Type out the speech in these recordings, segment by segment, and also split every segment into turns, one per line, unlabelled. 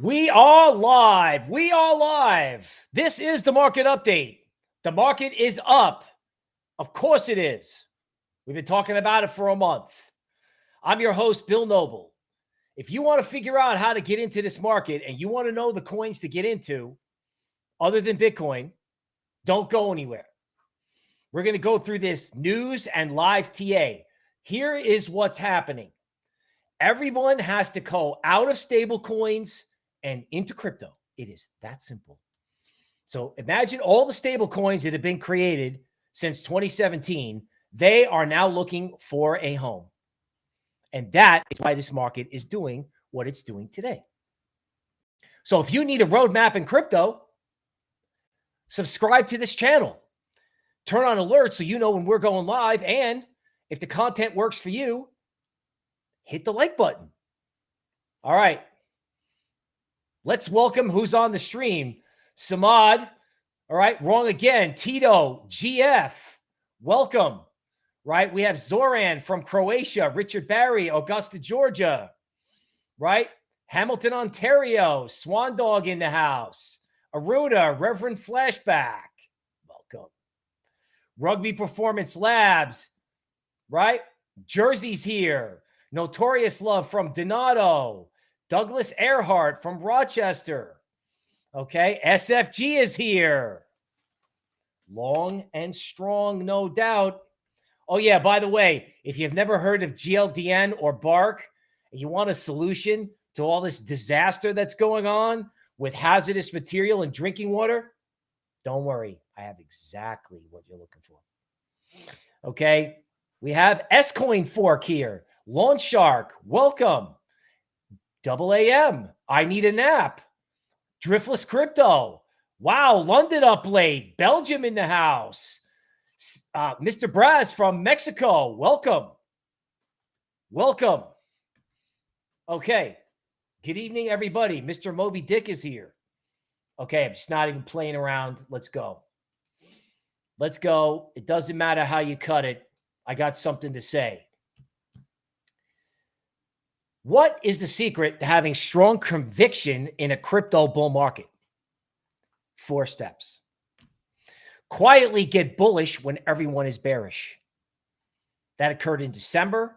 We are live. We are live. This is the market update. The market is up. Of course it is. We've been talking about it for a month. I'm your host, Bill Noble. If you want to figure out how to get into this market and you want to know the coins to get into, other than Bitcoin, don't go anywhere. We're going to go through this news and live TA. Here is what's happening. Everyone has to go out of stable coins and into crypto. It is that simple. So imagine all the stable coins that have been created since 2017. They are now looking for a home. And that is why this market is doing what it's doing today. So if you need a roadmap in crypto, subscribe to this channel. Turn on alerts so you know when we're going live. And if the content works for you, hit the like button. All right. Let's welcome who's on the stream. Samad. All right. Wrong again. Tito, GF. Welcome. Right. We have Zoran from Croatia, Richard Barry, Augusta, Georgia. Right. Hamilton, Ontario, Swan Dog in the house. Aruna, Reverend Flashback. Welcome. Rugby Performance Labs. Right. Jersey's here. Notorious Love from Donato. Douglas Earhart from Rochester. Okay. SFG is here. Long and strong, no doubt. Oh, yeah. By the way, if you've never heard of GLDN or Bark, and you want a solution to all this disaster that's going on with hazardous material and drinking water, don't worry. I have exactly what you're looking for. Okay. We have S Coin Fork here. Launch Shark, welcome. Double AM. I need a nap. Driftless Crypto. Wow. London up late. Belgium in the house. Uh, Mr. Braz from Mexico. Welcome. Welcome. Okay. Good evening, everybody. Mr. Moby Dick is here. Okay. I'm just not even playing around. Let's go. Let's go. It doesn't matter how you cut it. I got something to say. What is the secret to having strong conviction in a crypto bull market? Four steps. Quietly get bullish when everyone is bearish. That occurred in December,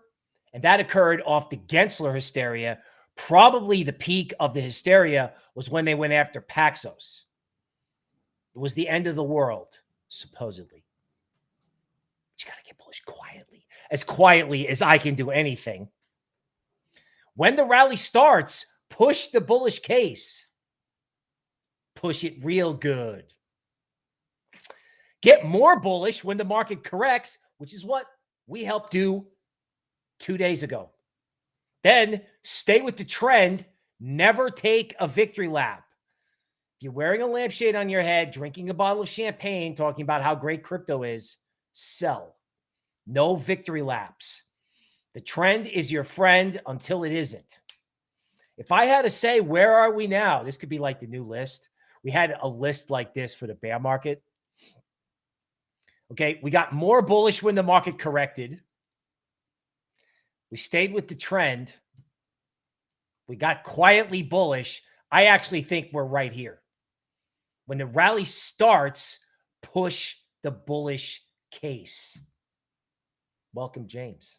and that occurred off the Gensler hysteria. Probably the peak of the hysteria was when they went after Paxos. It was the end of the world, supposedly. But you got to get bullish quietly, as quietly as I can do anything. When the rally starts, push the bullish case. Push it real good. Get more bullish when the market corrects, which is what we helped do two days ago. Then stay with the trend. Never take a victory lap. If you're wearing a lampshade on your head, drinking a bottle of champagne, talking about how great crypto is, sell. No victory laps. The trend is your friend until it isn't. If I had to say, where are we now? This could be like the new list. We had a list like this for the bear market. Okay. We got more bullish when the market corrected. We stayed with the trend. We got quietly bullish. I actually think we're right here. When the rally starts, push the bullish case. Welcome, James.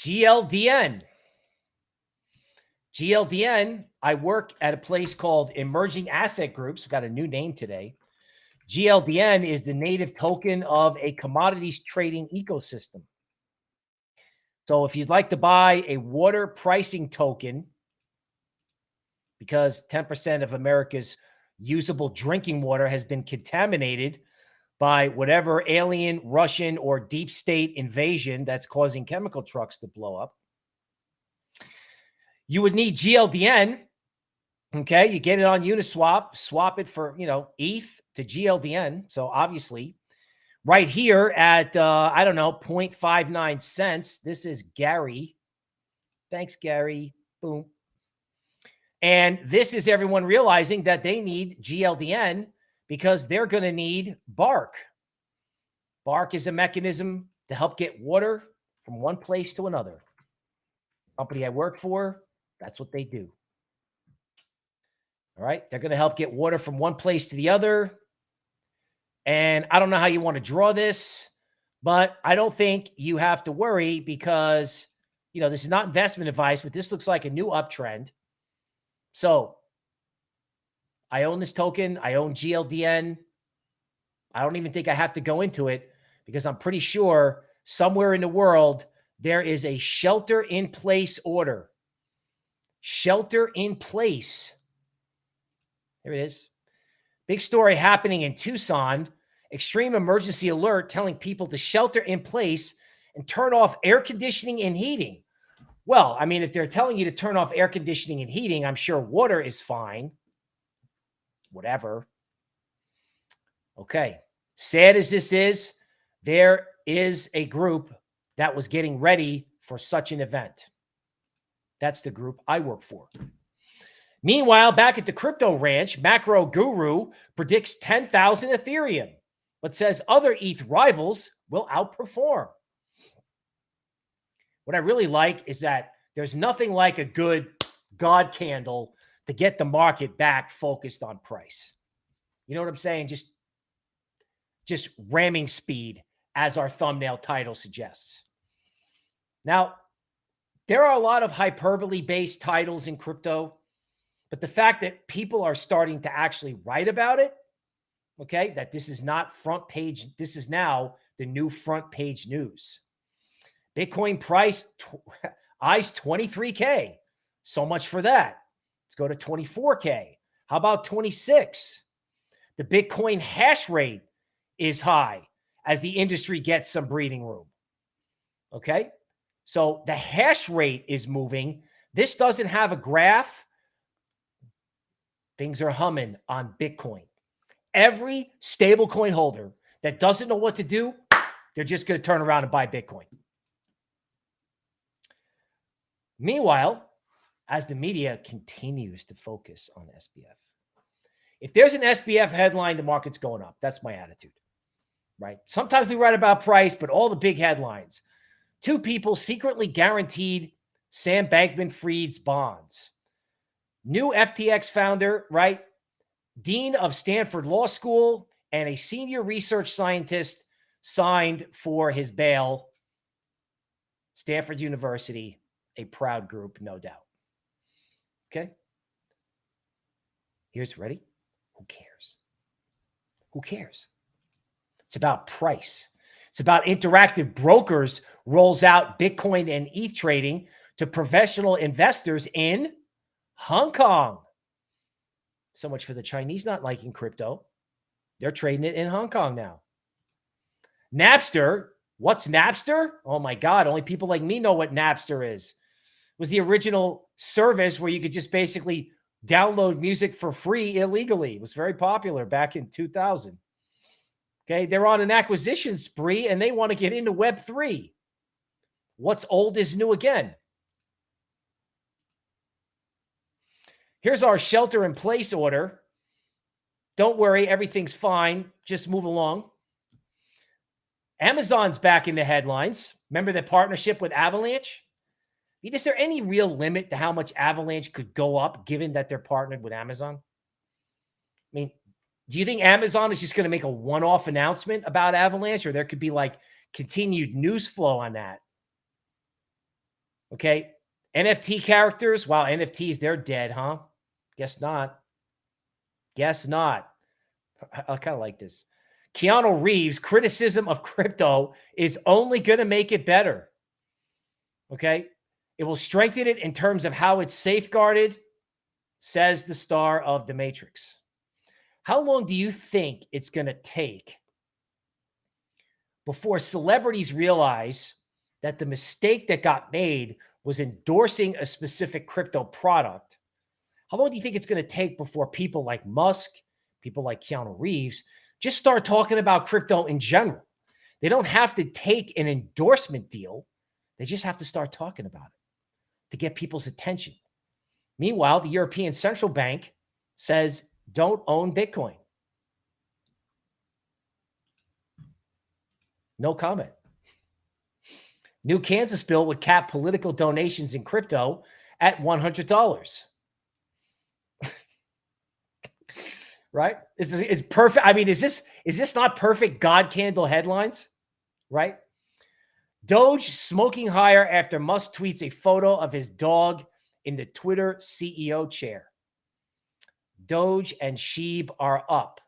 GLDN. GLDN, I work at a place called Emerging Asset Groups. We've got a new name today. GLDN is the native token of a commodities trading ecosystem. So if you'd like to buy a water pricing token, because 10% of America's usable drinking water has been contaminated by whatever alien, Russian, or deep state invasion that's causing chemical trucks to blow up. You would need GLDN. Okay. You get it on Uniswap, swap it for, you know, ETH to GLDN. So obviously, right here at, uh, I don't know, 0.59 cents. This is Gary. Thanks, Gary. Boom. And this is everyone realizing that they need GLDN because they're going to need bark. Bark is a mechanism to help get water from one place to another. Company I work for, that's what they do. All right. They're going to help get water from one place to the other. And I don't know how you want to draw this, but I don't think you have to worry because, you know, this is not investment advice, but this looks like a new uptrend. So I own this token. I own GLDN. I don't even think I have to go into it because I'm pretty sure somewhere in the world there is a shelter in place order. Shelter in place. There it is. Big story happening in Tucson. Extreme emergency alert telling people to shelter in place and turn off air conditioning and heating. Well, I mean, if they're telling you to turn off air conditioning and heating, I'm sure water is fine. Whatever. Okay. Sad as this is, there is a group that was getting ready for such an event. That's the group I work for. Meanwhile, back at the crypto ranch, Macro Guru predicts 10,000 Ethereum, but says other ETH rivals will outperform. What I really like is that there's nothing like a good God candle to get the market back focused on price. You know what I'm saying? Just just ramming speed as our thumbnail title suggests. Now, there are a lot of hyperbole based titles in crypto, but the fact that people are starting to actually write about it, okay, that this is not front page, this is now the new front page news. Bitcoin price eyes 23K. So much for that. Go to 24K. How about 26? The Bitcoin hash rate is high as the industry gets some breathing room. Okay. So the hash rate is moving. This doesn't have a graph. Things are humming on Bitcoin. Every stablecoin holder that doesn't know what to do, they're just going to turn around and buy Bitcoin. Meanwhile, as the media continues to focus on SBF, if there's an SBF headline, the market's going up. That's my attitude right? Sometimes we write about price, but all the big headlines. Two people secretly guaranteed Sam Bankman Fried's bonds. New FTX founder, right? Dean of Stanford Law School and a senior research scientist signed for his bail. Stanford University, a proud group, no doubt. Okay. Here's ready. Who cares? Who cares? It's about price. It's about interactive brokers rolls out Bitcoin and ETH trading to professional investors in Hong Kong. So much for the Chinese not liking crypto. They're trading it in Hong Kong now. Napster. What's Napster? Oh my God. Only people like me know what Napster is. Was the original service where you could just basically download music for free illegally. It was very popular back in 2000. Okay. They're on an acquisition spree and they want to get into Web3. What's old is new again. Here's our shelter in place order. Don't worry, everything's fine. Just move along. Amazon's back in the headlines. Remember the partnership with Avalanche? Is there any real limit to how much Avalanche could go up given that they're partnered with Amazon? I mean, do you think Amazon is just going to make a one-off announcement about Avalanche or there could be like continued news flow on that? Okay. NFT characters. Wow. NFTs, they're dead, huh? Guess not. Guess not. I, I kind of like this. Keanu Reeves' criticism of crypto is only going to make it better. Okay. It will strengthen it in terms of how it's safeguarded, says the star of The Matrix. How long do you think it's going to take before celebrities realize that the mistake that got made was endorsing a specific crypto product? How long do you think it's going to take before people like Musk, people like Keanu Reeves, just start talking about crypto in general? They don't have to take an endorsement deal. They just have to start talking about it to get people's attention. Meanwhile, the European Central Bank says don't own Bitcoin. No comment. New Kansas bill would cap political donations in crypto at $100. right? Is is perfect. I mean, is this is this not perfect God candle headlines? Right? Doge smoking higher after Musk tweets a photo of his dog in the Twitter CEO chair. Doge and Sheeb are up.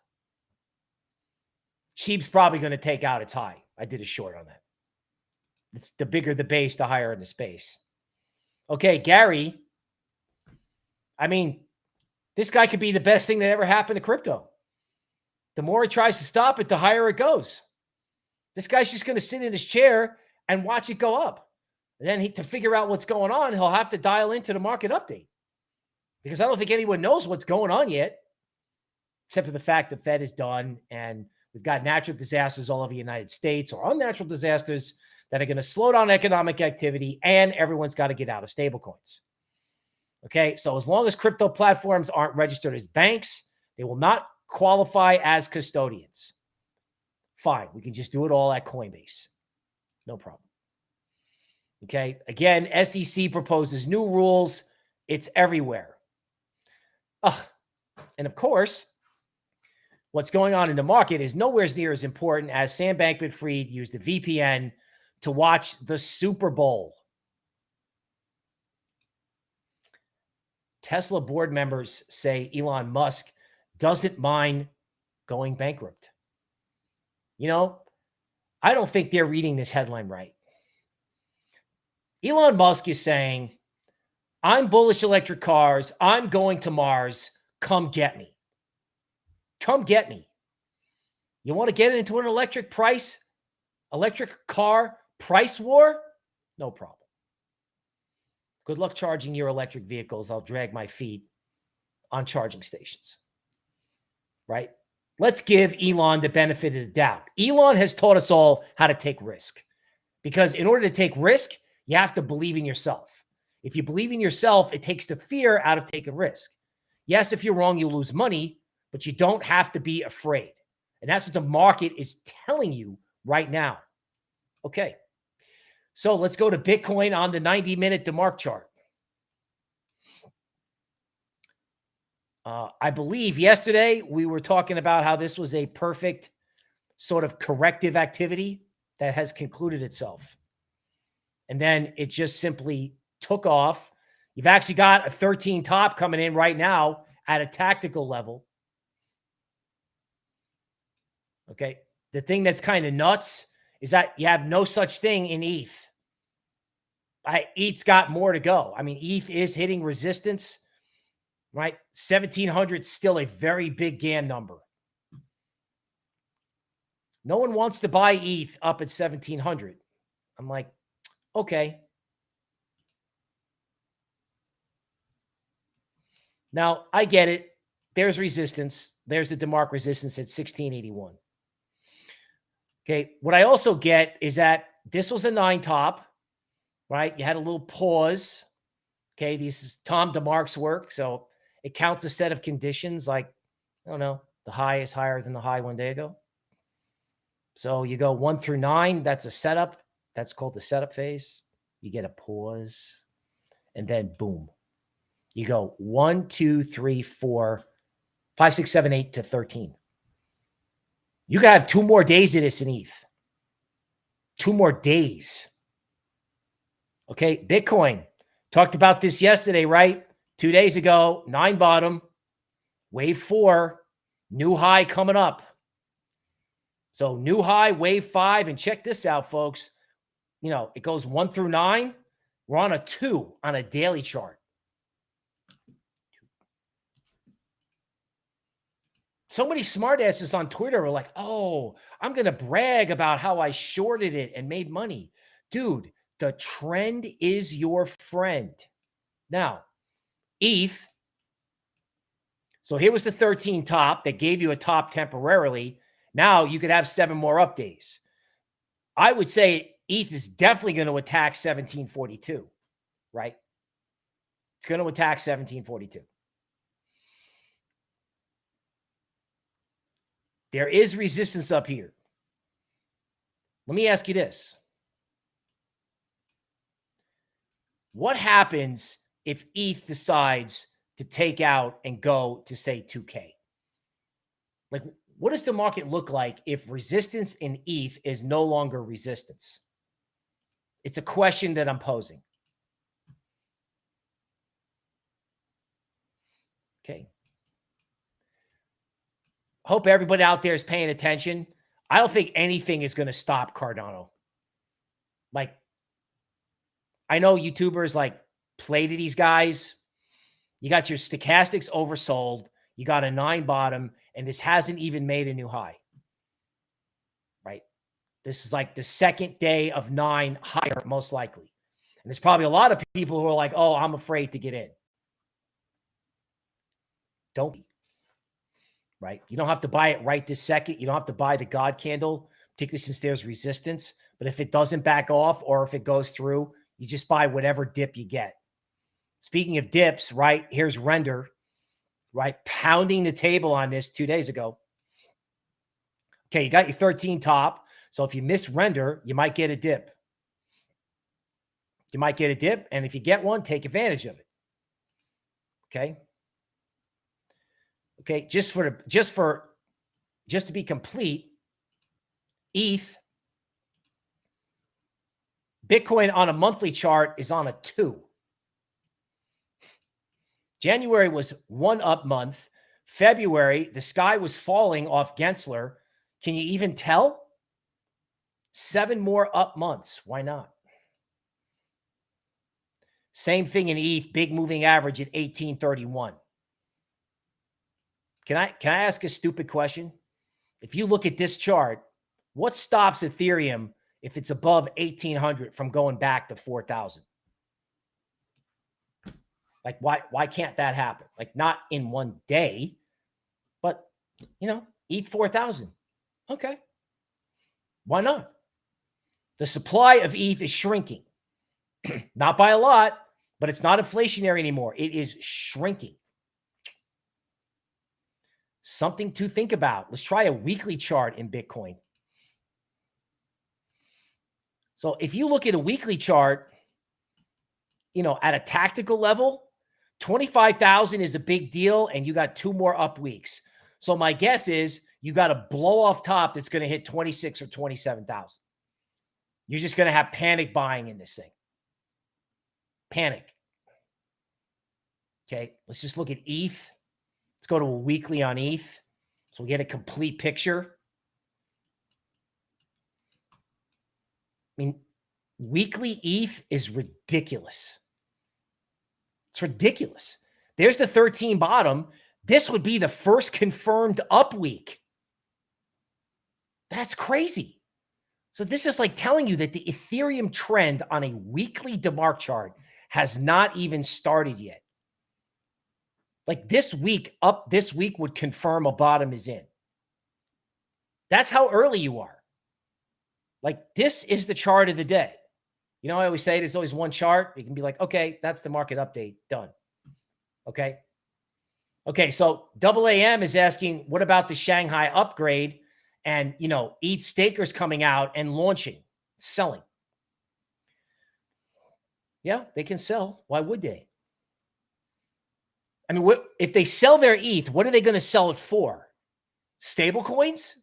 Sheeb's probably going to take out its high. I did a short on that. It's the bigger the base, the higher in the space. Okay, Gary. I mean, this guy could be the best thing that ever happened to crypto. The more he tries to stop it, the higher it goes. This guy's just going to sit in his chair and watch it go up. And then he, to figure out what's going on, he'll have to dial into the market update because I don't think anyone knows what's going on yet, except for the fact the Fed is done and we've got natural disasters all over the United States or unnatural disasters that are going to slow down economic activity and everyone's got to get out of stablecoins. Okay. So as long as crypto platforms aren't registered as banks, they will not qualify as custodians. Fine. We can just do it all at Coinbase. No problem. Okay. Again, SEC proposes new rules. It's everywhere. Ugh. And of course, what's going on in the market is nowhere near as important as Sam Bankman Fried used the VPN to watch the Super Bowl. Tesla board members say Elon Musk doesn't mind going bankrupt. You know, I don't think they're reading this headline right. Elon Musk is saying, I'm bullish electric cars. I'm going to Mars. Come get me. Come get me. You want to get into an electric price, electric car price war? No problem. Good luck charging your electric vehicles. I'll drag my feet on charging stations. Right? Let's give Elon the benefit of the doubt. Elon has taught us all how to take risk because in order to take risk, you have to believe in yourself. If you believe in yourself, it takes the fear out of taking risk. Yes, if you're wrong, you lose money, but you don't have to be afraid. And that's what the market is telling you right now. Okay. So let's go to Bitcoin on the 90 minute DeMark chart. Uh, I believe yesterday we were talking about how this was a perfect sort of corrective activity that has concluded itself. And then it just simply took off. You've actually got a 13 top coming in right now at a tactical level. Okay. The thing that's kind of nuts is that you have no such thing in ETH. I, ETH's got more to go. I mean, ETH is hitting resistance, right? 1700 still a very big Gann number. No one wants to buy ETH up at 1700. I'm like, okay. Now, I get it. There's resistance. There's the DeMark resistance at 1681. Okay. What I also get is that this was a nine top, right? You had a little pause. Okay. This is Tom DeMark's work. So it counts a set of conditions like, I don't know, the high is higher than the high one day ago. So you go one through nine. That's a setup. That's called the setup phase. You get a pause and then boom. You go one, two, three, four, five, six, seven, eight to 13. You to have two more days of this in ETH. Two more days. Okay. Bitcoin. Talked about this yesterday, right? Two days ago, nine bottom, wave four, new high coming up. So new high, wave five. And check this out, folks. You know, it goes one through nine. We're on a two on a daily chart. So many smartasses on Twitter are like, oh, I'm going to brag about how I shorted it and made money. Dude, the trend is your friend. Now, ETH. So here was the 13 top that gave you a top temporarily. Now you could have seven more up days. I would say ETH is definitely going to attack 1742, right? It's going to attack 1742. There is resistance up here. Let me ask you this. What happens if ETH decides to take out and go to say 2K? Like, what does the market look like if resistance in ETH is no longer resistance? It's a question that I'm posing. Okay. Hope everybody out there is paying attention. I don't think anything is going to stop Cardano. Like, I know YouTubers like play to these guys. You got your stochastics oversold. You got a nine bottom, and this hasn't even made a new high. Right? This is like the second day of nine higher, most likely. And there's probably a lot of people who are like, oh, I'm afraid to get in. Don't be. Right? You don't have to buy it right this second. You don't have to buy the God candle, particularly since there's resistance. But if it doesn't back off or if it goes through, you just buy whatever dip you get. Speaking of dips, right? Here's render, right? Pounding the table on this two days ago. Okay, you got your 13 top. So if you miss render, you might get a dip. You might get a dip. And if you get one, take advantage of it. Okay. Okay, just for just for just to be complete, ETH Bitcoin on a monthly chart is on a 2. January was one up month. February, the sky was falling off Gensler. Can you even tell? Seven more up months. Why not? Same thing in ETH, big moving average at 1831. Can I can I ask a stupid question? If you look at this chart, what stops Ethereum if it's above 1800 from going back to 4000? Like why why can't that happen? Like not in one day, but you know, ETH 4000. Okay. Why not? The supply of ETH is shrinking. not by a lot, but it's not inflationary anymore. It is shrinking. Something to think about. Let's try a weekly chart in Bitcoin. So if you look at a weekly chart, you know, at a tactical level, 25,000 is a big deal and you got two more up weeks. So my guess is you got a blow off top that's going to hit 26 or 27,000. You're just going to have panic buying in this thing. Panic. Okay, let's just look at ETH. Let's go to a weekly on ETH so we get a complete picture. I mean, weekly ETH is ridiculous. It's ridiculous. There's the 13 bottom. This would be the first confirmed up week. That's crazy. So this is like telling you that the Ethereum trend on a weekly DeMark chart has not even started yet. Like this week, up this week would confirm a bottom is in. That's how early you are. Like this is the chart of the day. You know, I always say there's always one chart. You can be like, okay, that's the market update. Done. Okay. Okay. So double AM is asking, what about the Shanghai upgrade? And, you know, ETH stakers coming out and launching, selling. Yeah, they can sell. Why would they? I mean, what if they sell their ETH? What are they going to sell it for? Stable coins?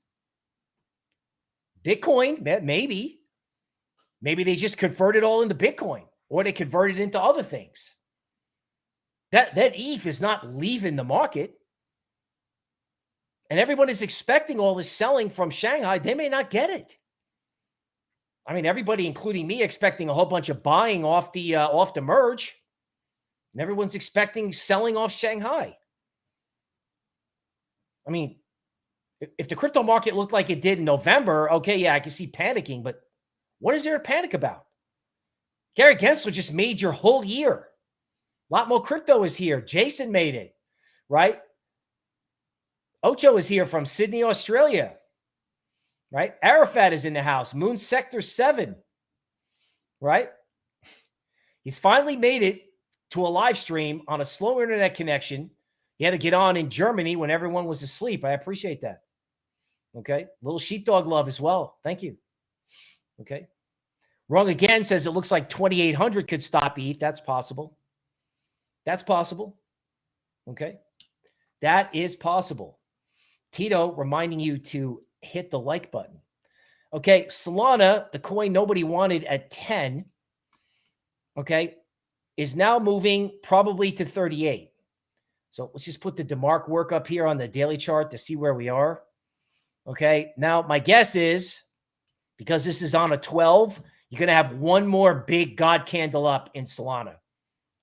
Bitcoin? Maybe. Maybe they just convert it all into Bitcoin or they convert it into other things. That, that ETH is not leaving the market. And everyone is expecting all this selling from Shanghai. They may not get it. I mean, everybody, including me, expecting a whole bunch of buying off the uh, off the merge. And everyone's expecting selling off Shanghai. I mean, if the crypto market looked like it did in November, okay, yeah, I can see panicking, but what is there to panic about? Gary Gensler just made your whole year. A lot more crypto is here. Jason made it, right? Ocho is here from Sydney, Australia, right? Arafat is in the house. Moon Sector 7, right? He's finally made it to a live stream on a slow internet connection. He had to get on in Germany when everyone was asleep. I appreciate that. Okay. Little sheepdog love as well. Thank you. Okay. Wrong again says it looks like 2,800 could stop ETH. That's possible. That's possible. Okay. That is possible. Tito reminding you to hit the like button. Okay. Solana, the coin nobody wanted at 10, okay, is now moving probably to 38. So let's just put the DeMark work up here on the daily chart to see where we are. Okay. Now, my guess is because this is on a 12, you're going to have one more big God candle up in Solana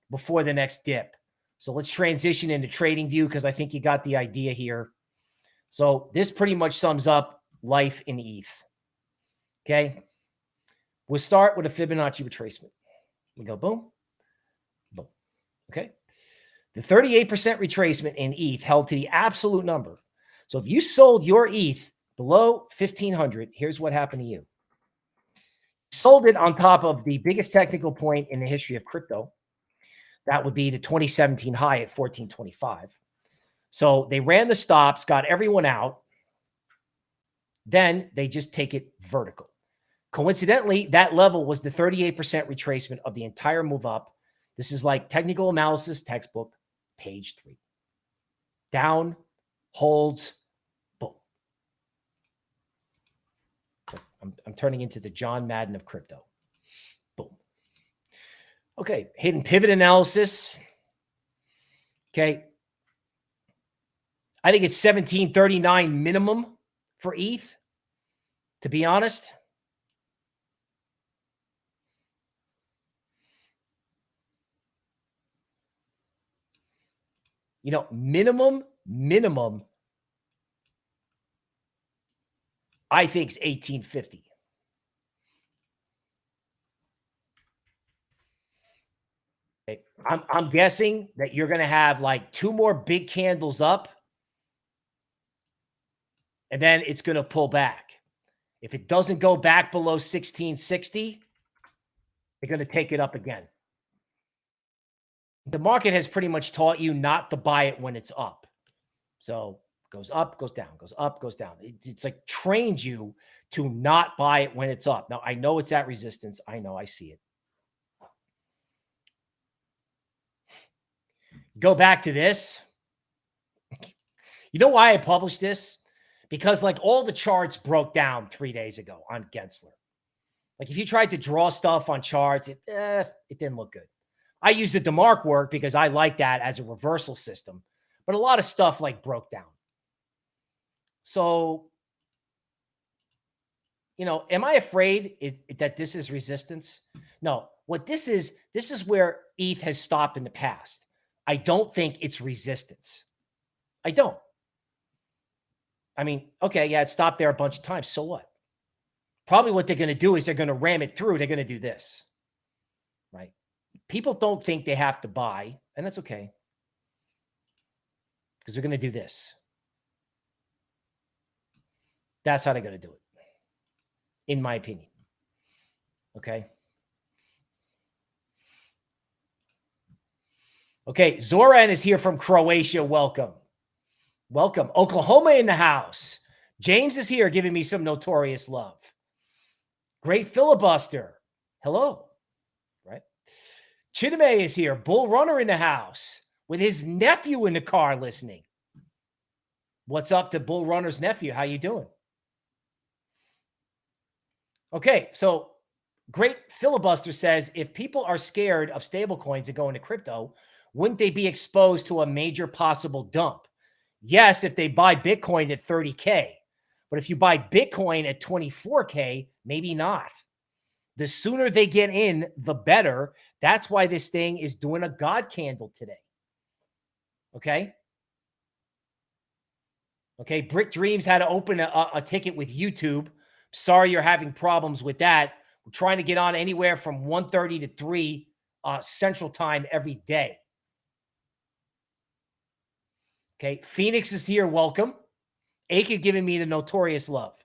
before the next dip. So let's transition into trading view because I think you got the idea here. So this pretty much sums up life in ETH. Okay. We'll start with a Fibonacci retracement. We go boom, boom. Okay. The 38% retracement in ETH held to the absolute number. So if you sold your ETH below 1500, here's what happened to you. Sold it on top of the biggest technical point in the history of crypto. That would be the 2017 high at 1425. So they ran the stops, got everyone out. Then they just take it vertical. Coincidentally, that level was the 38% retracement of the entire move up. This is like technical analysis textbook page three. Down, holds, boom. I'm, I'm turning into the John Madden of crypto. Boom. Okay, hidden pivot analysis. Okay. I think it's 1739 minimum for ETH, to be honest. You know, minimum, minimum, I think is 1850. Okay. I'm, I'm guessing that you're going to have like two more big candles up and then it's going to pull back. If it doesn't go back below 1660, they're going to take it up again the market has pretty much taught you not to buy it when it's up. So goes up, goes down, goes up, goes down. It, it's like trained you to not buy it when it's up. Now, I know it's at resistance. I know I see it. Go back to this. You know why I published this? Because like all the charts broke down three days ago on Gensler. Like if you tried to draw stuff on charts, it, eh, it didn't look good. I use the DeMark work because I like that as a reversal system, but a lot of stuff like broke down. So, you know, am I afraid that this is resistance? No, what this is, this is where ETH has stopped in the past. I don't think it's resistance. I don't. I mean, okay, yeah, it stopped there a bunch of times. So what? Probably what they're going to do is they're going to ram it through. They're going to do this, right? people don't think they have to buy, and that's okay. Because they're going to do this. That's how they're going to do it, in my opinion. Okay. Okay. Zoran is here from Croatia. Welcome. Welcome. Oklahoma in the house. James is here giving me some notorious love. Great filibuster. Hello. Right? Chidame is here. Bull Runner in the house with his nephew in the car listening. What's up to Bull Runner's nephew? How you doing? Okay, so great filibuster says if people are scared of stablecoins and going to crypto, wouldn't they be exposed to a major possible dump? Yes, if they buy Bitcoin at 30K. But if you buy Bitcoin at 24K, maybe not. The sooner they get in, the better. That's why this thing is doing a God candle today. Okay. Okay. Brick Dreams had to open a, a ticket with YouTube. Sorry you're having problems with that. We're trying to get on anywhere from 1.30 to 3 uh, Central Time every day. Okay. Phoenix is here. Welcome. Akin giving me the notorious love.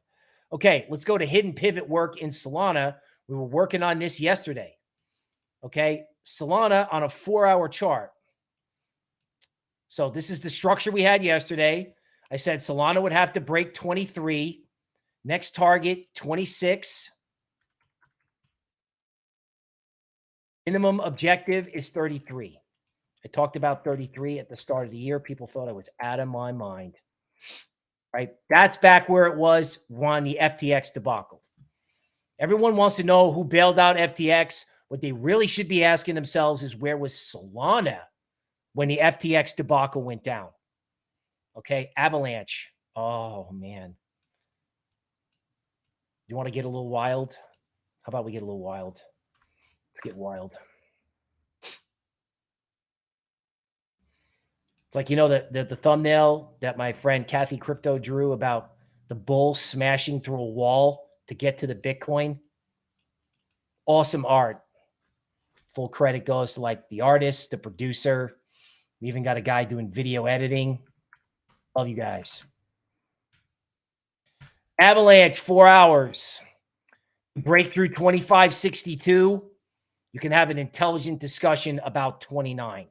Okay. Let's go to hidden pivot work in Solana. We were working on this yesterday. Okay. Solana on a four hour chart. So this is the structure we had yesterday. I said Solana would have to break 23. Next target, 26. Minimum objective is 33. I talked about 33 at the start of the year. People thought I was out of my mind. Right? That's back where it was on the FTX debacle. Everyone wants to know who bailed out FTX. What they really should be asking themselves is where was Solana when the FTX debacle went down? Okay, Avalanche. Oh, man. You want to get a little wild? How about we get a little wild? Let's get wild. It's like, you know, the, the, the thumbnail that my friend Kathy Crypto drew about the bull smashing through a wall to get to the Bitcoin. Awesome art. Full credit goes to like the artist, the producer. We even got a guy doing video editing. Love you guys. Avalanche, four hours. Breakthrough 2562. You can have an intelligent discussion about 29.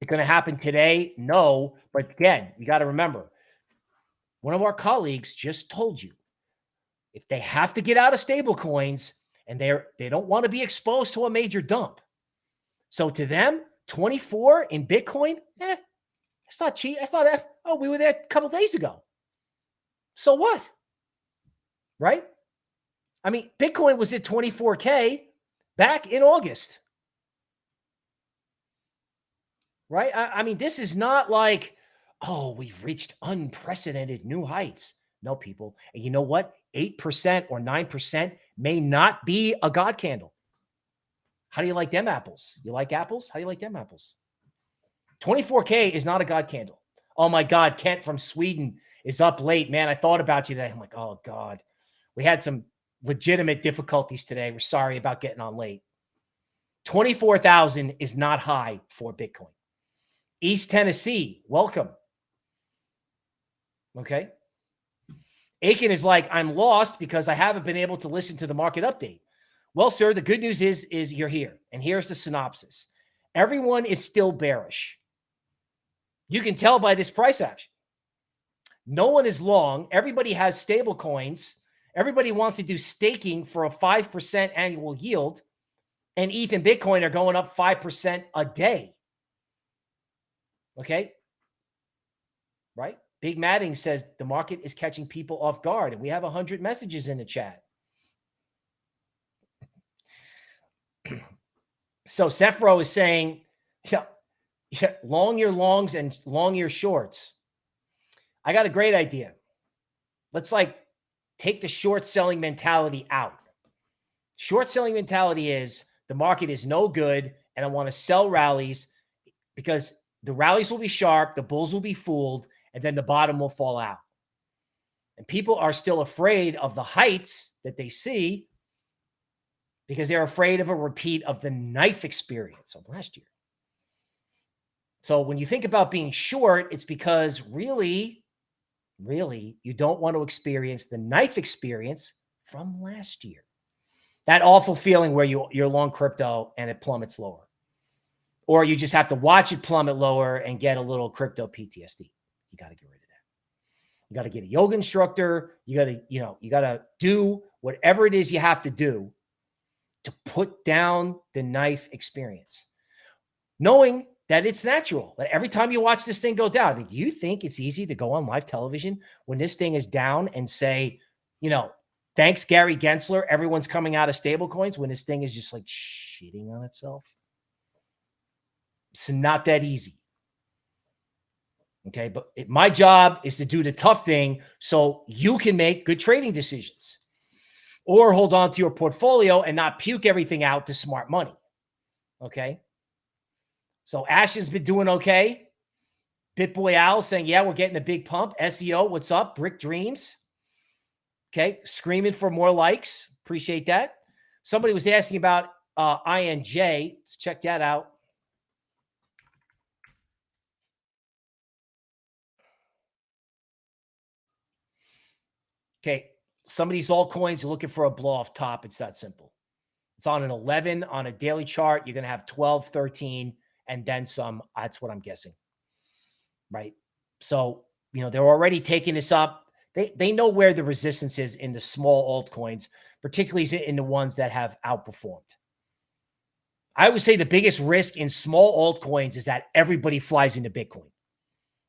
It's going to happen today? No. But again, you got to remember one of our colleagues just told you if they have to get out of stable coins and they're they don't want to be exposed to a major dump. So to them, 24 in Bitcoin, eh, it's not cheap. It's not, oh, we were there a couple days ago. So what? Right? I mean, Bitcoin was at 24K back in August. Right? I, I mean, this is not like, oh, we've reached unprecedented new heights. No, people. And you know what? 8% or 9% may not be a God candle. How do you like them apples? You like apples? How do you like them apples? 24K is not a God candle. Oh my God, Kent from Sweden is up late. Man, I thought about you today. I'm like, oh God. We had some legitimate difficulties today. We're sorry about getting on late. 24,000 is not high for Bitcoin. East Tennessee, welcome. Okay. Aiken is like, I'm lost because I haven't been able to listen to the market update. Well, sir, the good news is, is you're here. And here's the synopsis. Everyone is still bearish. You can tell by this price action. No one is long. Everybody has stable coins. Everybody wants to do staking for a 5% annual yield. And ETH and Bitcoin are going up 5% a day. Okay. Right. Big Matting says the market is catching people off guard. And we have 100 messages in the chat. so Sephro is saying, yeah, yeah, long your longs and long your shorts. I got a great idea. Let's like take the short selling mentality out. Short selling mentality is the market is no good and I want to sell rallies because the rallies will be sharp, the bulls will be fooled, and then the bottom will fall out. And people are still afraid of the heights that they see because they're afraid of a repeat of the knife experience of last year. So when you think about being short, it's because really, really, you don't want to experience the knife experience from last year. That awful feeling where you, you're long crypto and it plummets lower. Or you just have to watch it plummet lower and get a little crypto PTSD. You got to get rid of that. You got to get a yoga instructor. You got to, you know, you got to do whatever it is you have to do to put down the knife experience. Knowing that it's natural that every time you watch this thing go down, I mean, do you think it's easy to go on live television when this thing is down and say, you know, thanks, Gary Gensler, everyone's coming out of stable coins when this thing is just like shitting on itself? It's not that easy. Okay. But it, my job is to do the tough thing so you can make good trading decisions or hold on to your portfolio and not puke everything out to smart money. Okay. So Ash has been doing okay. BitBoy Owl saying, yeah, we're getting a big pump. SEO, what's up? Brick Dreams. Okay. Screaming for more likes. Appreciate that. Somebody was asking about uh, INJ. Let's check that out. Okay. Some of these altcoins, you're looking for a blow off top. It's that simple. It's on an 11 on a daily chart. You're going to have 12, 13 and then some. That's what I'm guessing. Right. So, you know, they're already taking this up. They they know where the resistance is in the small altcoins, particularly in the ones that have outperformed. I would say the biggest risk in small altcoins is that everybody flies into Bitcoin.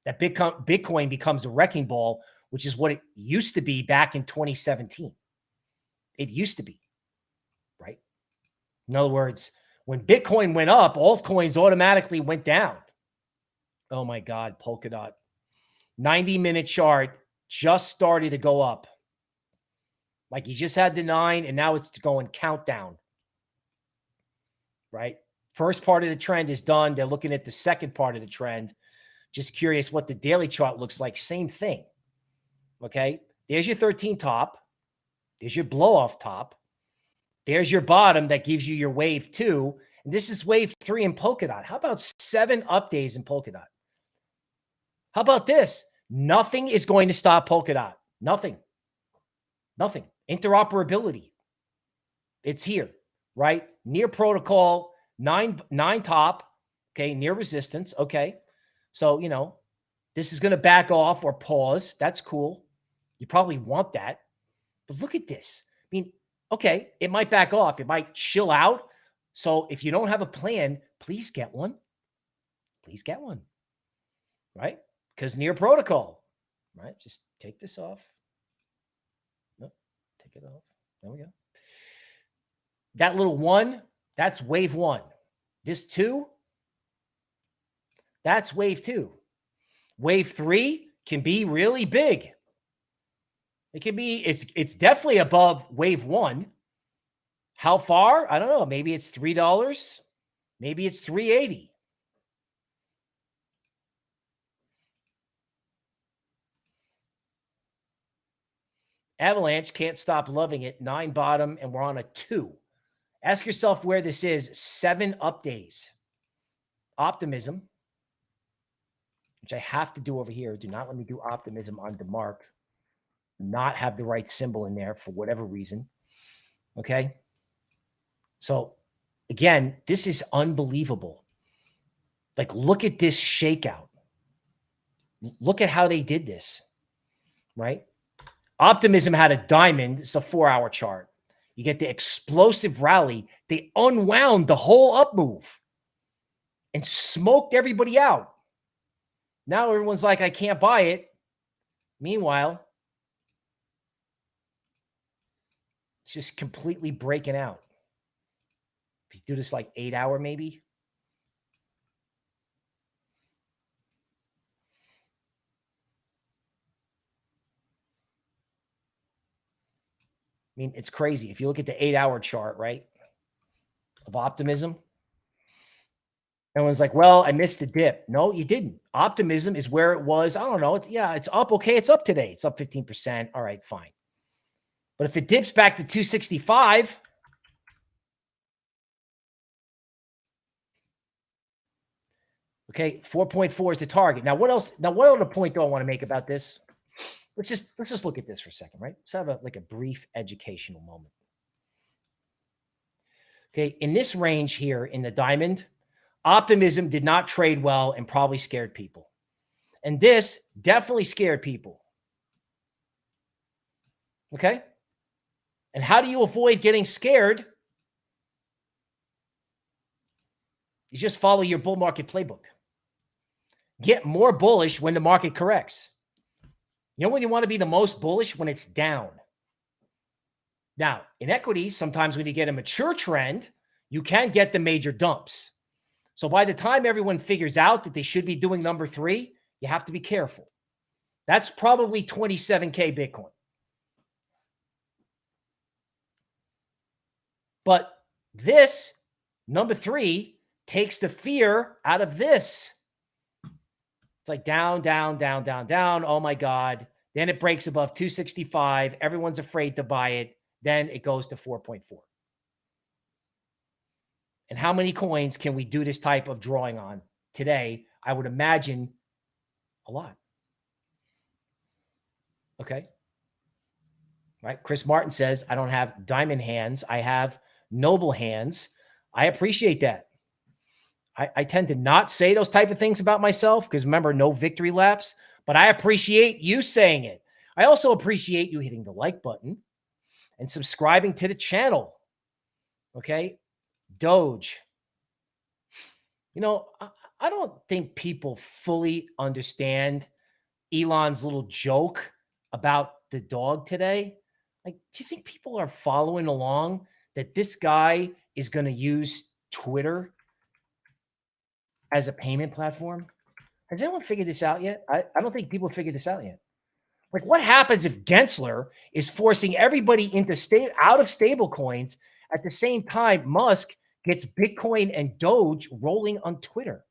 That Bitcoin becomes a wrecking ball, which is what it used to be back in 2017. It used to be, right? In other words, when Bitcoin went up, altcoins automatically went down. Oh my God, Polkadot. 90 minute chart just started to go up. Like you just had the nine and now it's going countdown. Right? First part of the trend is done. They're looking at the second part of the trend. Just curious what the daily chart looks like. Same thing. Okay. There's your 13 top. There's your blow off top. There's your bottom that gives you your wave two. And this is wave three in Polkadot. How about seven up days in Polkadot? How about this? Nothing is going to stop Polkadot. Nothing. Nothing. Interoperability. It's here, right? Near protocol, nine, nine top, okay, near resistance, okay. So, you know, this is going to back off or pause. That's cool. You probably want that. But look at this. I mean, okay, it might back off. It might chill out. So if you don't have a plan, please get one. Please get one. Right? Because near protocol, right? Just take this off. Nope. Take it off. There we go. That little one, that's wave one. This two, that's wave two. Wave three can be really big. It can be, it's it's definitely above wave one. How far? I don't know. Maybe it's three dollars. Maybe it's 380. Avalanche can't stop loving it. Nine bottom, and we're on a two. Ask yourself where this is. Seven up days. Optimism, which I have to do over here. Do not let me do optimism on DeMark. Not have the right symbol in there for whatever reason. Okay. So again, this is unbelievable. Like, look at this shakeout. Look at how they did this, right? Optimism had a diamond. It's a four hour chart. You get the explosive rally. They unwound the whole up move and smoked everybody out. Now everyone's like, I can't buy it. Meanwhile, it's just completely breaking out. If you do this like eight hour, maybe. I mean, it's crazy. If you look at the eight hour chart, right, of optimism, Everyone's like, well, I missed the dip. No, you didn't. Optimism is where it was. I don't know. It's yeah, it's up. Okay, it's up today. It's up 15%. All right, fine. But if it dips back to 265, okay, 4.4 is the target. Now, what else? Now, what other point do I want to make about this? Let's just let's just look at this for a second, right? Let's have a like a brief educational moment. Okay, in this range here in the diamond, Optimism did not trade well and probably scared people. And this definitely scared people. Okay. And how do you avoid getting scared? You just follow your bull market playbook. Get more bullish when the market corrects. You know when you want to be the most bullish? When it's down. Now, in equities, sometimes when you get a mature trend, you can get the major dumps. So by the time everyone figures out that they should be doing number three, you have to be careful. That's probably 27K Bitcoin. But this, number three, takes the fear out of this. It's like down, down, down, down, down. Oh my God. Then it breaks above 265. Everyone's afraid to buy it. Then it goes to 4.4. And how many coins can we do this type of drawing on today? I would imagine a lot. Okay. Right. Chris Martin says, I don't have diamond hands. I have noble hands. I appreciate that. I, I tend to not say those type of things about myself because remember, no victory laps, but I appreciate you saying it. I also appreciate you hitting the like button and subscribing to the channel. Okay. Doge. You know, I, I don't think people fully understand Elon's little joke about the dog today. Like, do you think people are following along that this guy is going to use Twitter as a payment platform? Has anyone figured this out yet? I, I don't think people figured this out yet. Like, what happens if Gensler is forcing everybody into state out of stable coins at the same time Musk gets Bitcoin and Doge rolling on Twitter?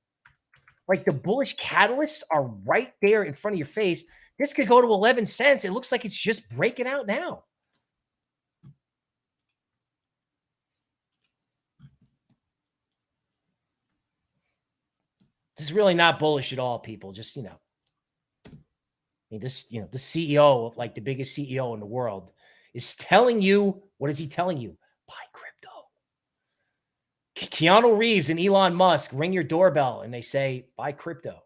Like the bullish catalysts are right there in front of your face. This could go to 11 cents. It looks like it's just breaking out now. This is really not bullish at all, people. Just, you know, I mean, this, you know, the CEO, like the biggest CEO in the world, is telling you, what is he telling you? Buy crypto. Keanu Reeves and Elon Musk ring your doorbell and they say, buy crypto.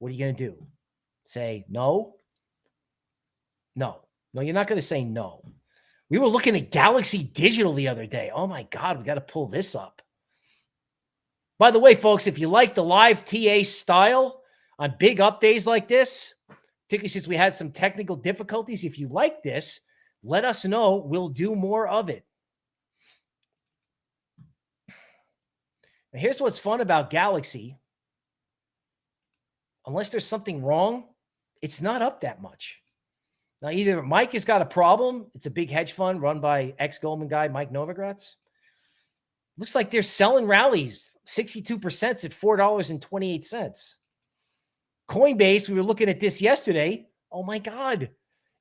What are you going to do? Say no? No. No, you're not going to say no. We were looking at Galaxy Digital the other day. Oh my God, we got to pull this up. By the way, folks, if you like the live TA style on big up days like this, particularly since we had some technical difficulties, if you like this, let us know. We'll do more of it. Now, here's what's fun about Galaxy. Unless there's something wrong, it's not up that much. Now, either Mike has got a problem. It's a big hedge fund run by ex-Goldman guy, Mike Novogratz. Looks like they're selling rallies. 62% at $4.28. Coinbase, we were looking at this yesterday. Oh my God.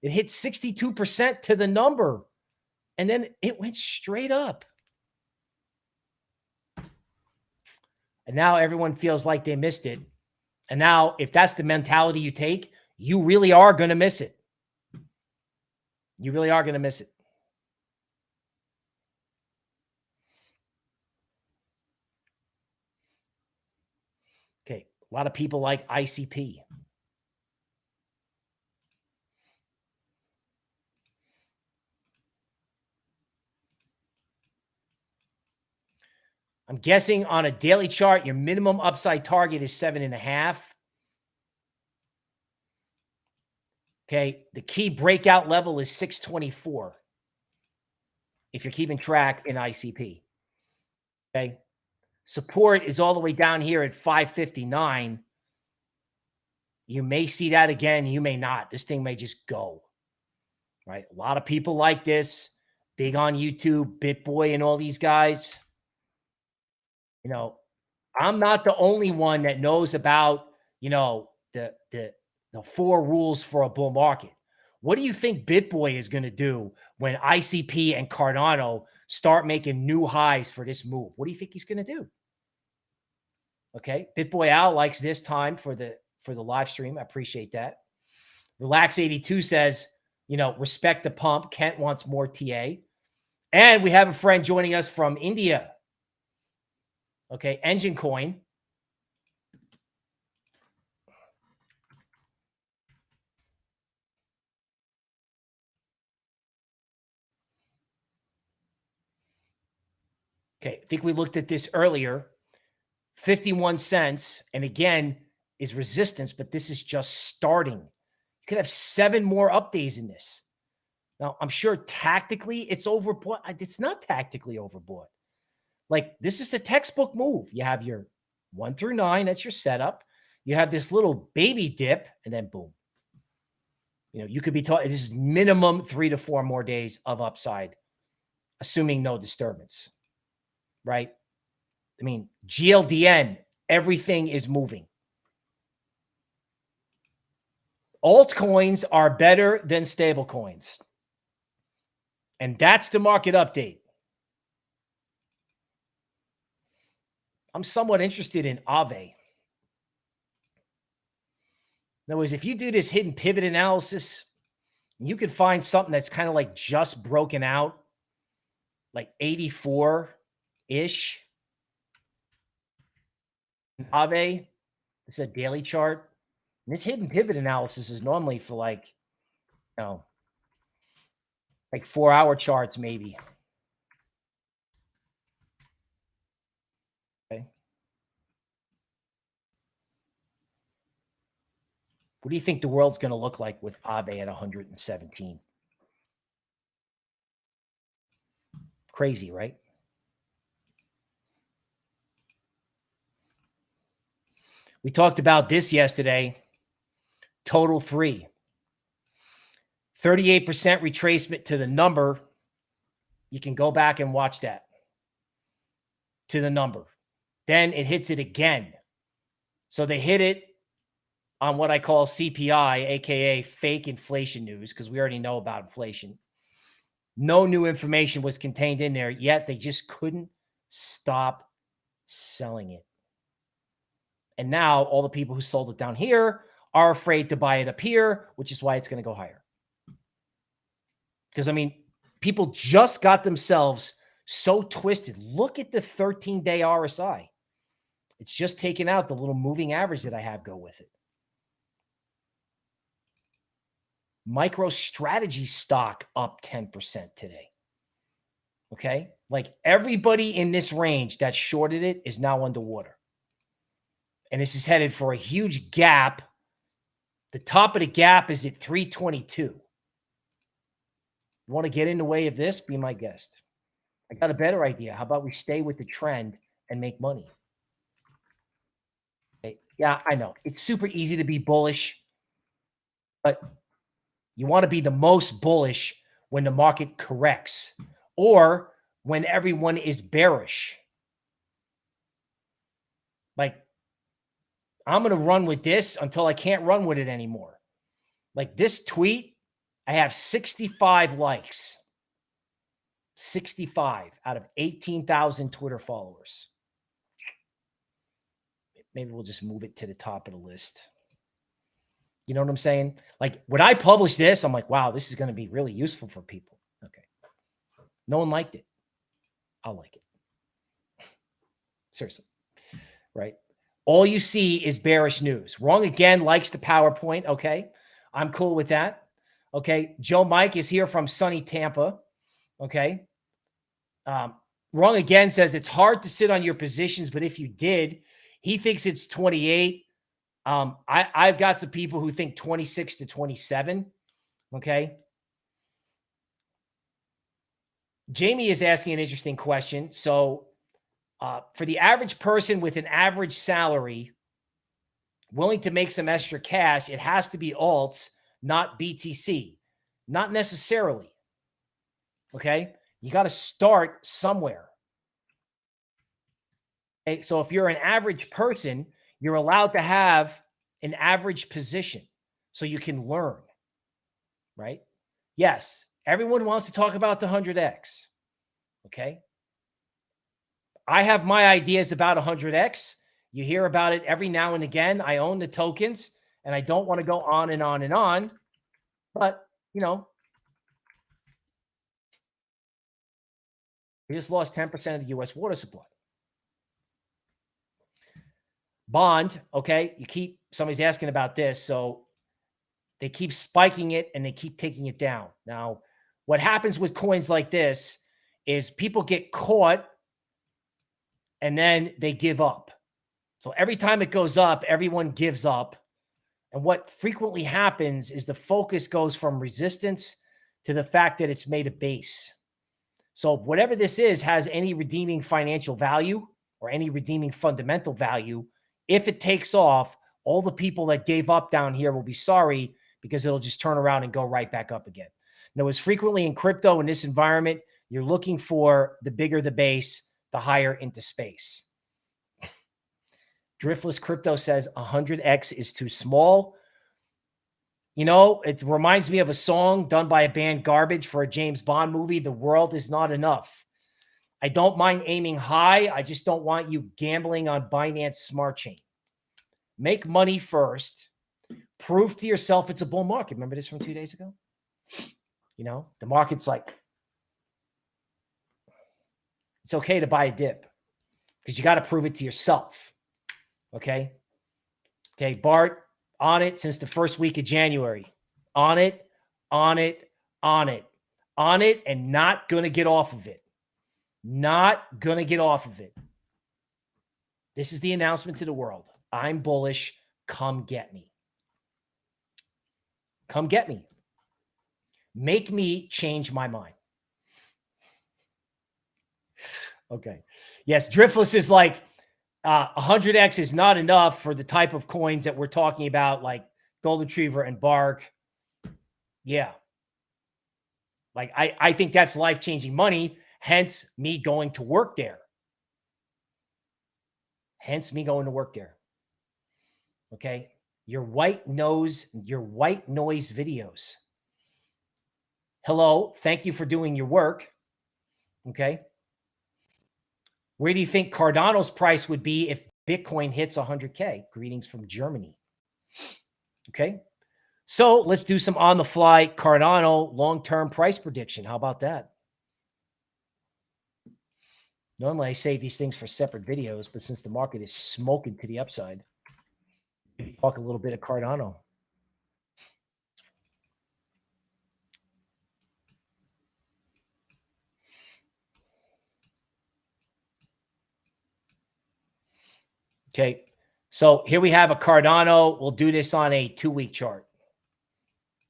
It hit 62% to the number. And then it went straight up. And now everyone feels like they missed it. And now, if that's the mentality you take, you really are going to miss it. You really are going to miss it. Okay. A lot of people like ICP. I'm guessing on a daily chart, your minimum upside target is seven and a half. Okay. The key breakout level is 624. If you're keeping track in ICP. Okay. Support is all the way down here at 559. You may see that again. You may not. This thing may just go. Right. A lot of people like this. Big on YouTube, BitBoy, and all these guys you know, I'm not the only one that knows about, you know, the the the four rules for a bull market. What do you think BitBoy is going to do when ICP and Cardano start making new highs for this move? What do you think he's going to do? Okay, BitBoy Al likes this time for the for the live stream. I appreciate that. Relax 82 says, you know, respect the pump. Kent wants more TA. And we have a friend joining us from India. Okay, Enjin Coin. Okay, I think we looked at this earlier. 51 cents. And again, is resistance, but this is just starting. You could have seven more up days in this. Now, I'm sure tactically it's overbought. It's not tactically overbought. Like this is a textbook move. You have your one through nine, that's your setup. You have this little baby dip, and then boom. You know, you could be taught this is minimum three to four more days of upside, assuming no disturbance. Right? I mean, GLDN, everything is moving. Altcoins are better than stable coins. And that's the market update. I'm somewhat interested in Aave. In other words, if you do this hidden pivot analysis, you can find something that's kind of like just broken out, like 84 ish. Aave, this is a daily chart. And this hidden pivot analysis is normally for like you know, like four hour charts, maybe. Okay. What do you think the world's going to look like with Aave at 117? Crazy, right? We talked about this yesterday. Total three. 38% retracement to the number. You can go back and watch that to the number. Then it hits it again. So they hit it on what I call CPI, aka fake inflation news, because we already know about inflation. No new information was contained in there, yet they just couldn't stop selling it. And now all the people who sold it down here are afraid to buy it up here, which is why it's going to go higher. Because, I mean, people just got themselves so twisted. Look at the 13 day RSI. It's just taken out the little moving average that I have go with it. MicroStrategy stock up 10% today. Okay. Like everybody in this range that shorted it is now underwater. And this is headed for a huge gap. The top of the gap is at 322. You want to get in the way of this? Be my guest. I got a better idea. How about we stay with the trend and make money? Okay. Yeah, I know. It's super easy to be bullish, but you want to be the most bullish when the market corrects or when everyone is bearish. Like, I'm going to run with this until I can't run with it anymore. Like this tweet I have 65 likes. 65 out of 18,000 Twitter followers. Maybe we'll just move it to the top of the list. You know what I'm saying? Like when I publish this, I'm like, wow, this is going to be really useful for people. Okay. No one liked it. I'll like it. Seriously. Right. All you see is bearish news. Wrong again likes the PowerPoint. Okay. I'm cool with that. Okay. Joe Mike is here from sunny Tampa. Okay. Um, wrong again says it's hard to sit on your positions, but if you did, he thinks it's 28. Um, I, I've got some people who think 26 to 27. Okay. Jamie is asking an interesting question. So, uh, for the average person with an average salary, willing to make some extra cash, it has to be alts not BTC. Not necessarily. Okay. You got to start somewhere. Okay. So if you're an average person, you're allowed to have an average position so you can learn. Right. Yes. Everyone wants to talk about the 100X. Okay. I have my ideas about 100X. You hear about it every now and again. I own the tokens and I don't want to go on and on and on. But, you know, we just lost 10% of the U.S. water supply. Bond, okay, you keep, somebody's asking about this. So they keep spiking it and they keep taking it down. Now, what happens with coins like this is people get caught and then they give up. So every time it goes up, everyone gives up. And what frequently happens is the focus goes from resistance to the fact that it's made a base. So whatever this is has any redeeming financial value or any redeeming fundamental value. If it takes off, all the people that gave up down here will be sorry because it'll just turn around and go right back up again. Now, as frequently in crypto in this environment, you're looking for the bigger the base, the higher into space. Driftless Crypto says 100X is too small. You know, it reminds me of a song done by a band Garbage for a James Bond movie. The world is not enough. I don't mind aiming high. I just don't want you gambling on Binance Smart Chain. Make money first. Prove to yourself it's a bull market. Remember this from two days ago? You know, the market's like, it's okay to buy a dip because you got to prove it to yourself. Okay. Okay. Bart on it since the first week of January. On it on it, on it, on it, and not going to get off of it. Not going to get off of it. This is the announcement to the world. I'm bullish. Come get me. Come get me. Make me change my mind. Okay. Yes, Driftless is like uh, 100x is not enough for the type of coins that we're talking about, like Gold Retriever and Bark. Yeah. Like I, I think that's life-changing money, hence me going to work there. Hence me going to work there. Okay. Your white nose, your white noise videos. Hello. Thank you for doing your work. Okay. Where do you think Cardano's price would be if Bitcoin hits 100K? Greetings from Germany. Okay. So let's do some on the fly Cardano long term price prediction. How about that? Normally I save these things for separate videos, but since the market is smoking to the upside, talk a little bit of Cardano. Okay. So here we have a Cardano. We'll do this on a two week chart.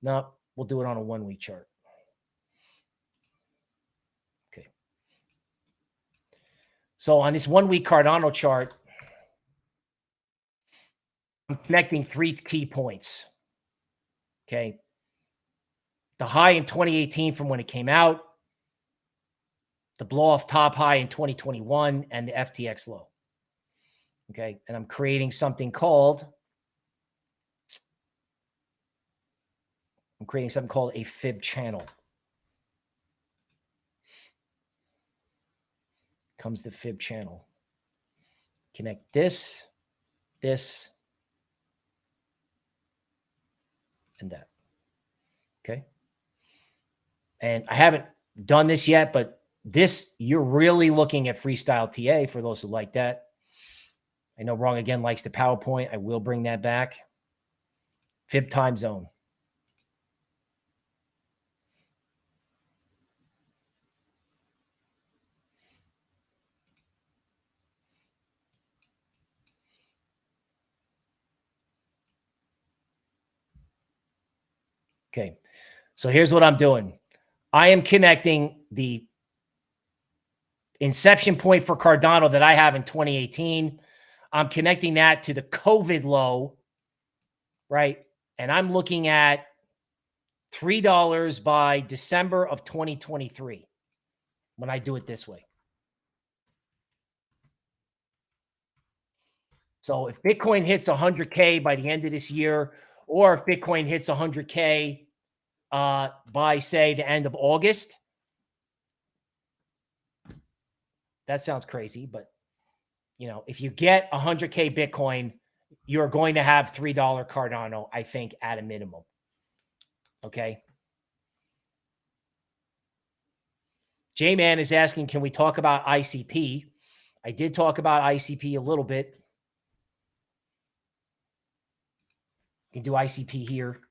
No, we'll do it on a one week chart. Okay. So on this one week Cardano chart, I'm connecting three key points. Okay. The high in 2018 from when it came out, the blow off top high in 2021, and the FTX low. Okay. And I'm creating something called, I'm creating something called a fib channel. Comes the fib channel. Connect this, this, and that. Okay. And I haven't done this yet, but this, you're really looking at freestyle TA for those who like that. I know Wrong Again likes the PowerPoint. I will bring that back. Fib time zone. Okay. So here's what I'm doing. I am connecting the inception point for Cardano that I have in 2018 I'm connecting that to the COVID low, right? And I'm looking at $3 by December of 2023 when I do it this way. So if Bitcoin hits 100K by the end of this year, or if Bitcoin hits 100K uh, by, say, the end of August, that sounds crazy, but you know, if you get 100K Bitcoin, you're going to have $3 Cardano, I think, at a minimum. Okay. J Man is asking, can we talk about ICP? I did talk about ICP a little bit. You can do ICP here.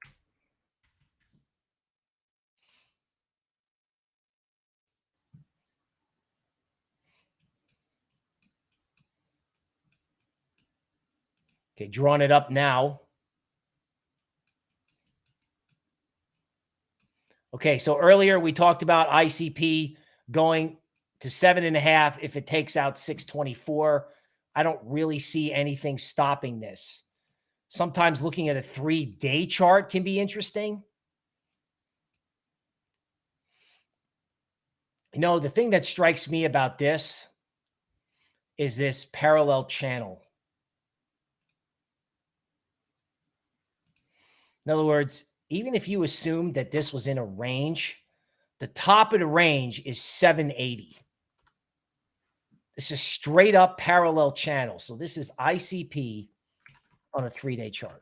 Okay, drawing it up now. Okay, so earlier we talked about ICP going to seven and a half if it takes out 624. I don't really see anything stopping this. Sometimes looking at a three day chart can be interesting. You know, the thing that strikes me about this is this parallel channel. In other words, even if you assume that this was in a range, the top of the range is 780. This is straight up parallel channel. So this is ICP on a three-day chart.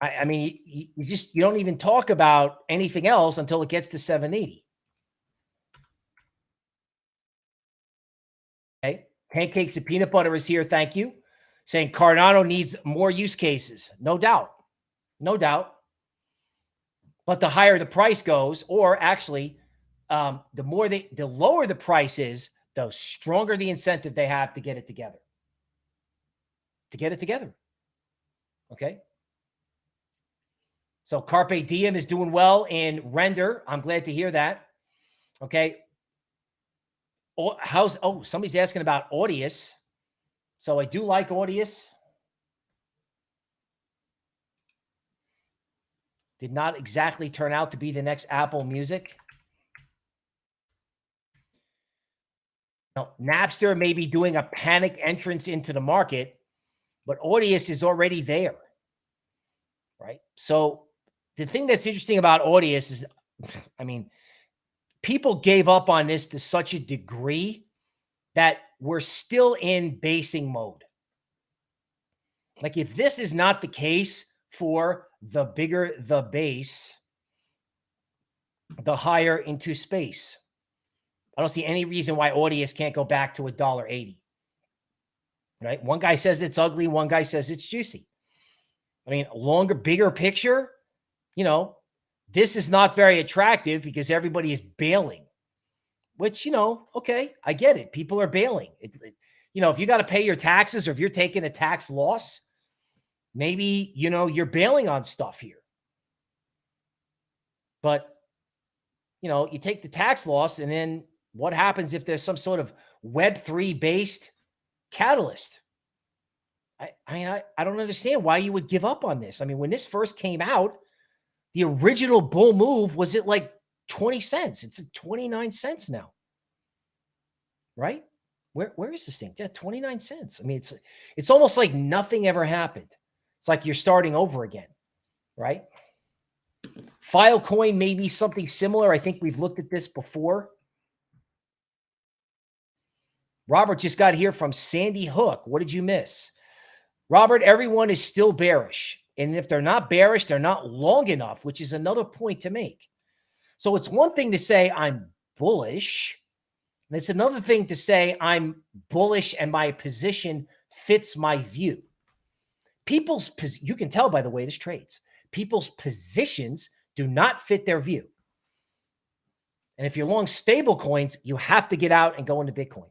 I, I mean, you, you just, you don't even talk about anything else until it gets to 780. Okay. Pancakes and peanut butter is here. Thank you saying Cardano needs more use cases. No doubt. No doubt. But the higher the price goes, or actually, um, the more they, the lower the price is, the stronger the incentive they have to get it together. To get it together. Okay. So Carpe Diem is doing well in render. I'm glad to hear that. Okay. Oh, how's oh somebody's asking about Audius. So I do like Audius. Did not exactly turn out to be the next Apple Music. Now, Napster may be doing a panic entrance into the market, but Audius is already there. Right. So the thing that's interesting about Audius is, I mean, people gave up on this to such a degree that we're still in basing mode. Like if this is not the case for the bigger the base, the higher into space. I don't see any reason why Audius can't go back to a dollar eighty. Right? One guy says it's ugly, one guy says it's juicy. I mean, longer, bigger picture, you know, this is not very attractive because everybody is bailing, which, you know, okay, I get it. People are bailing. It, it, you know, if you got to pay your taxes or if you're taking a tax loss, maybe, you know, you're bailing on stuff here. But, you know, you take the tax loss and then what happens if there's some sort of Web3 based catalyst? I, I mean, I, I don't understand why you would give up on this. I mean, when this first came out, the original bull move was it like 20 cents. It's at 29 cents now. Right? Where where is this thing? Yeah, 29 cents. I mean, it's it's almost like nothing ever happened. It's like you're starting over again, right? Filecoin may be something similar. I think we've looked at this before. Robert just got here from Sandy Hook. What did you miss? Robert, everyone is still bearish. And if they're not bearish, they're not long enough, which is another point to make. So it's one thing to say I'm bullish. And it's another thing to say I'm bullish and my position fits my view. People's, you can tell by the way this trades, people's positions do not fit their view. And if you're long stable coins, you have to get out and go into Bitcoin.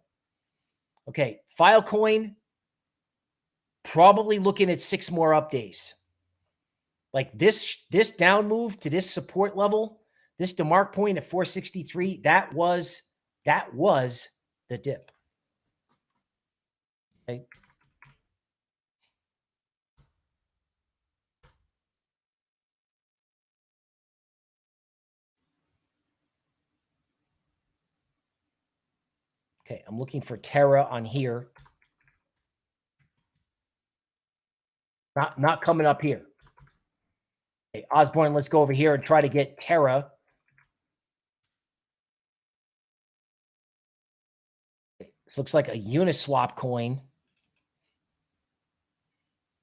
Okay, Filecoin, probably looking at six more up days. Like this, this down move to this support level, this DeMark point at 463, that was, that was the dip. Okay. Okay, I'm looking for Terra on here. Not not coming up here. Okay, Osborne, let's go over here and try to get Terra. This looks like a Uniswap coin.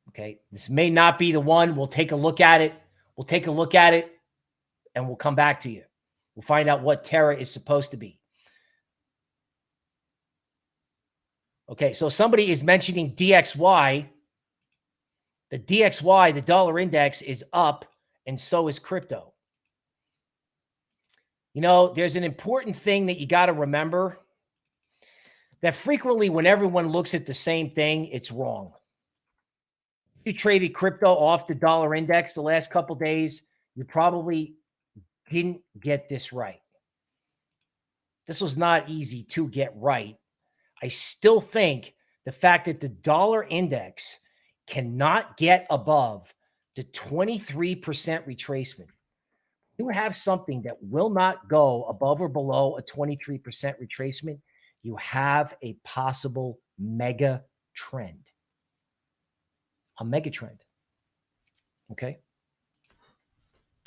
Okay, this may not be the one. We'll take a look at it. We'll take a look at it and we'll come back to you. We'll find out what Terra is supposed to be. Okay, so somebody is mentioning DXY. The DXY, the dollar index, is up and so is crypto. You know, there's an important thing that you got to remember that frequently when everyone looks at the same thing, it's wrong. If you traded crypto off the dollar index the last couple days, you probably didn't get this right. This was not easy to get right. I still think the fact that the dollar index cannot get above the 23% retracement. You have something that will not go above or below a 23% retracement. You have a possible mega trend. A mega trend. Okay.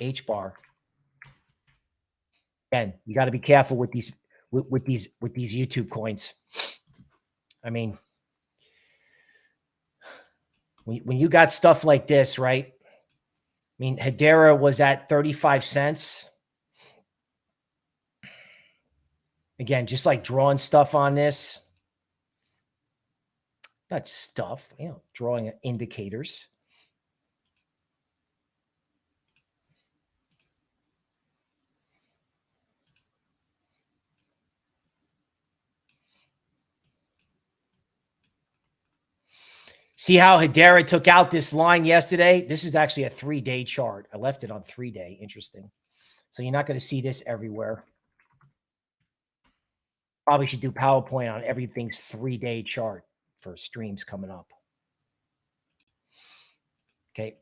HBAR. Again, you got to be careful with these with, with these with these YouTube coins. I mean, when, when you got stuff like this, right? I mean, Hedera was at 35 cents. Again, just like drawing stuff on this. Not stuff, you know, drawing indicators. See how Hedera took out this line yesterday? This is actually a three-day chart. I left it on three-day. Interesting. So you're not going to see this everywhere. Probably should do PowerPoint on everything's three-day chart for streams coming up. Okay.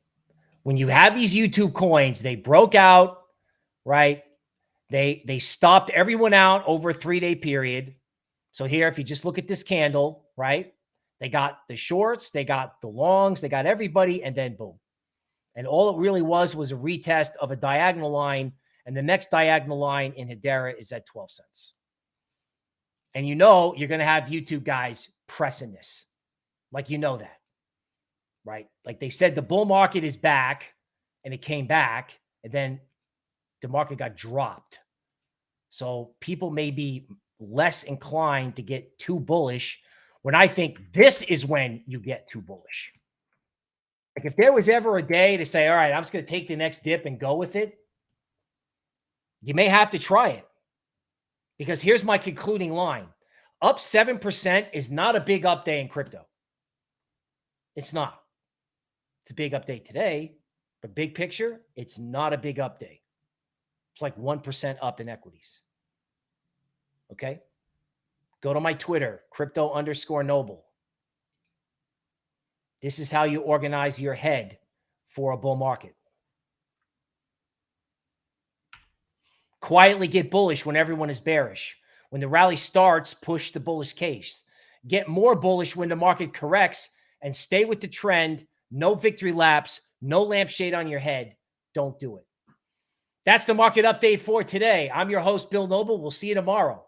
When you have these YouTube coins, they broke out, right? They they stopped everyone out over a three-day period. So here, if you just look at this candle, right? They got the shorts, they got the longs, they got everybody, and then boom. And all it really was was a retest of a diagonal line. And the next diagonal line in Hedera is at 12 cents. And you know you're going to have YouTube guys pressing this. Like you know that. Right? Like they said the bull market is back and it came back and then the market got dropped. So people may be less inclined to get too bullish when I think this is when you get too bullish. Like if there was ever a day to say, all right, I'm just going to take the next dip and go with it, you may have to try it. Because here's my concluding line. Up 7% is not a big up day in crypto. It's not. It's a big update today, but big picture, it's not a big update. It's like 1% up in equities. Okay. Go to my Twitter, crypto underscore noble. This is how you organize your head for a bull market. Quietly get bullish when everyone is bearish. When the rally starts, push the bullish case. Get more bullish when the market corrects and stay with the trend. No victory laps, no lampshade on your head. Don't do it. That's the market update for today. I'm your host, Bill Noble. We'll see you tomorrow.